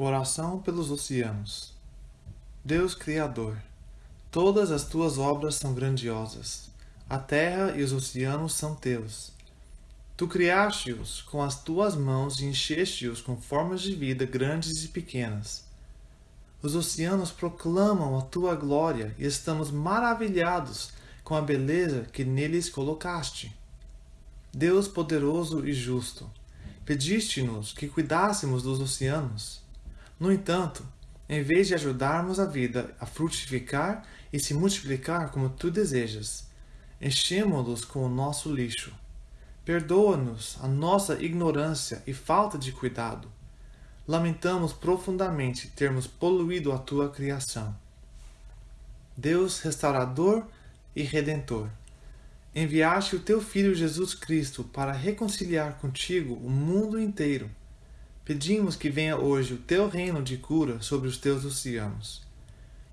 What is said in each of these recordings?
Oração pelos oceanos. Deus Criador, todas as tuas obras são grandiosas. A terra e os oceanos são teus. Tu criaste-os com as tuas mãos e encheste-os com formas de vida grandes e pequenas. Os oceanos proclamam a tua glória e estamos maravilhados com a beleza que neles colocaste. Deus poderoso e justo, pediste-nos que cuidássemos dos oceanos no entanto, em vez de ajudarmos a vida a frutificar e se multiplicar como tu desejas, enchemos-los com o nosso lixo. Perdoa-nos a nossa ignorância e falta de cuidado. Lamentamos profundamente termos poluído a tua criação. Deus restaurador e redentor, enviaste o teu Filho Jesus Cristo para reconciliar contigo o mundo inteiro Pedimos que venha hoje o teu reino de cura sobre os teus oceanos.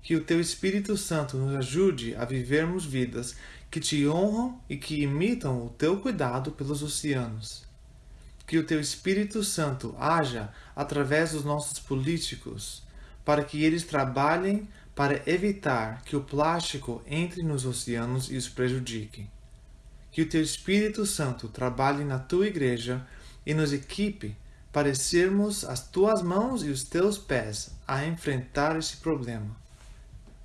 Que o teu Espírito Santo nos ajude a vivermos vidas que te honram e que imitam o teu cuidado pelos oceanos. Que o teu Espírito Santo haja através dos nossos políticos, para que eles trabalhem para evitar que o plástico entre nos oceanos e os prejudique. Que o teu Espírito Santo trabalhe na tua igreja e nos equipe parecermos as tuas mãos e os teus pés a enfrentar esse problema.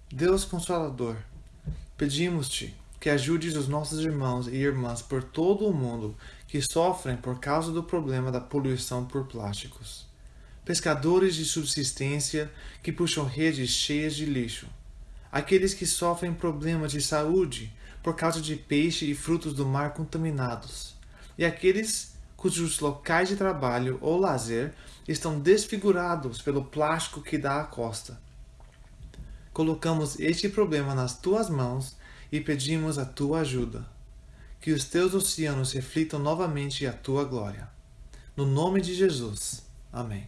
Deus Consolador, pedimos-te que ajudes os nossos irmãos e irmãs por todo o mundo que sofrem por causa do problema da poluição por plásticos. Pescadores de subsistência que puxam redes cheias de lixo. Aqueles que sofrem problemas de saúde por causa de peixe e frutos do mar contaminados. E aqueles cujos locais de trabalho ou lazer estão desfigurados pelo plástico que dá à costa. Colocamos este problema nas tuas mãos e pedimos a tua ajuda. Que os teus oceanos reflitam novamente a tua glória. No nome de Jesus. Amém.